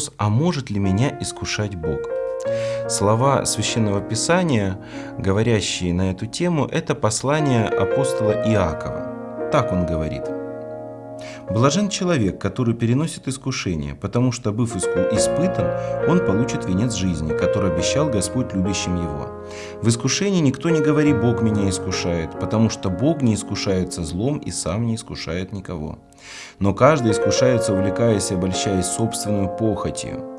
Вопрос, а может ли меня искушать Бог? Слова Священного Писания, говорящие на эту тему, это послание апостола Иакова. Так он говорит. «Блажен человек, который переносит искушение, потому что, быв испытан, он получит венец жизни, который обещал Господь любящим его. В искушении никто не говорит «Бог меня искушает», потому что Бог не искушается злом и сам не искушает никого. Но каждый искушается, увлекаясь и обольщаясь собственной похотью.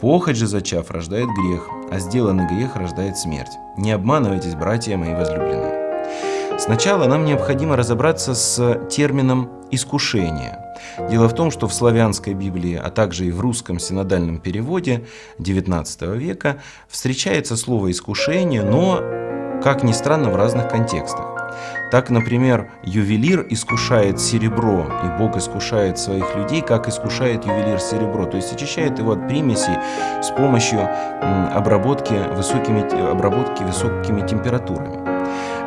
Похоть же, зачав, рождает грех, а сделанный грех рождает смерть. Не обманывайтесь, братья мои возлюбленные. Сначала нам необходимо разобраться с термином «искушение». Дело в том, что в славянской Библии, а также и в русском синодальном переводе XIX века встречается слово «искушение», но, как ни странно, в разных контекстах. Так, например, ювелир искушает серебро, и Бог искушает своих людей, как искушает ювелир серебро, то есть очищает его от примесей с помощью обработки высокими, обработки высокими температурами.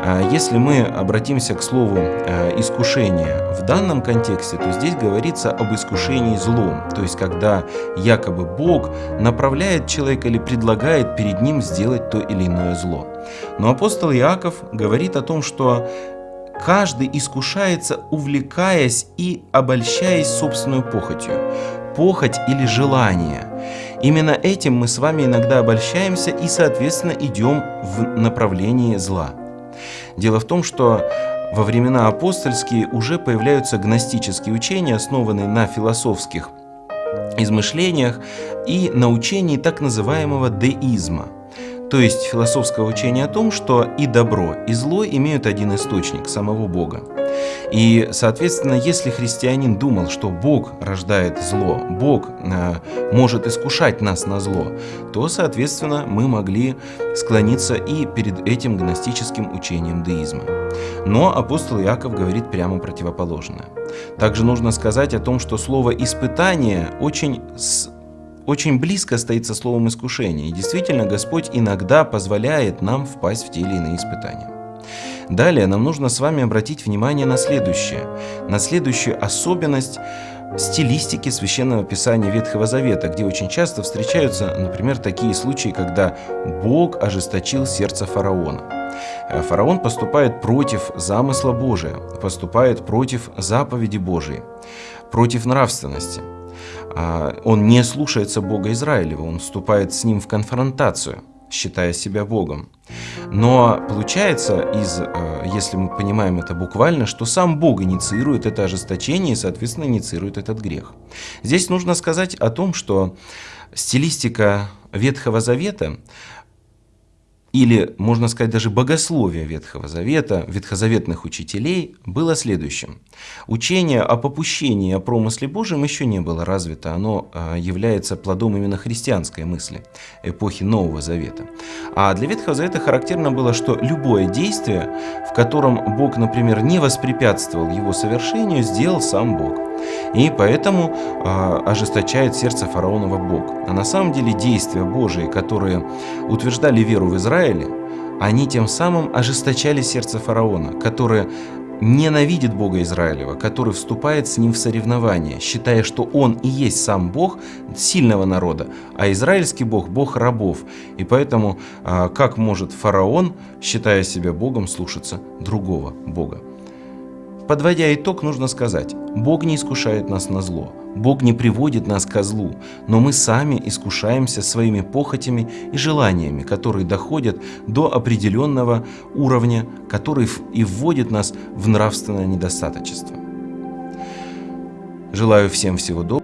А если мы обратимся к слову э, «искушение» в данном контексте, то здесь говорится об искушении злом, то есть когда якобы Бог направляет человека или предлагает перед ним сделать то или иное зло. Но апостол Иаков говорит о том, что каждый искушается, увлекаясь и обольщаясь собственной похотью. Похоть или желание. Именно этим мы с вами иногда обольщаемся и, соответственно, идем в направлении зла. Дело в том, что во времена апостольские уже появляются гностические учения, основанные на философских измышлениях и на учении так называемого деизма – то есть философского учения о том, что и добро, и зло имеют один источник – самого Бога. И, соответственно, если христианин думал, что Бог рождает зло, Бог э, может искушать нас на зло, то, соответственно, мы могли склониться и перед этим гностическим учением деизма. Но апостол Иаков говорит прямо противоположное. Также нужно сказать о том, что слово «испытание» очень очень близко стоит со словом искушение. И действительно, Господь иногда позволяет нам впасть в те или иные испытания. Далее нам нужно с вами обратить внимание на следующее, на следующую особенность стилистики Священного Писания Ветхого Завета, где очень часто встречаются, например, такие случаи, когда Бог ожесточил сердце фараона. Э, фараон поступает против замысла Божия, поступает против заповеди Божией, против нравственности. А, он не слушается Бога Израилева, он вступает с ним в конфронтацию, считая себя Богом. Но получается, из, э, если мы понимаем это буквально, что сам Бог инициирует это ожесточение и, соответственно, инициирует этот грех. Здесь нужно сказать о том, что стилистика Ветхого Завета или, можно сказать, даже богословие Ветхого Завета, ветхозаветных учителей было следующим. Учение о попущении, о промысле Божьем еще не было развито, оно а, является плодом именно христианской мысли эпохи Нового Завета. А для Ветхого Завета характерно было, что любое действие, в котором Бог, например, не воспрепятствовал его совершению, сделал сам Бог. И поэтому э, ожесточает сердце фараонова Бог. А на самом деле действия Божии, которые утверждали веру в Израиле, они тем самым ожесточали сердце фараона, которое ненавидит Бога Израилева, который вступает с ним в соревнование, считая, что он и есть сам Бог сильного народа, а израильский Бог – Бог рабов. И поэтому а, как может фараон, считая себя Богом, слушаться другого Бога? Подводя итог, нужно сказать, Бог не искушает нас на зло, Бог не приводит нас ко злу, но мы сами искушаемся своими похотями и желаниями, которые доходят до определенного уровня, который и вводит нас в нравственное недостаточество. Желаю всем всего доброго.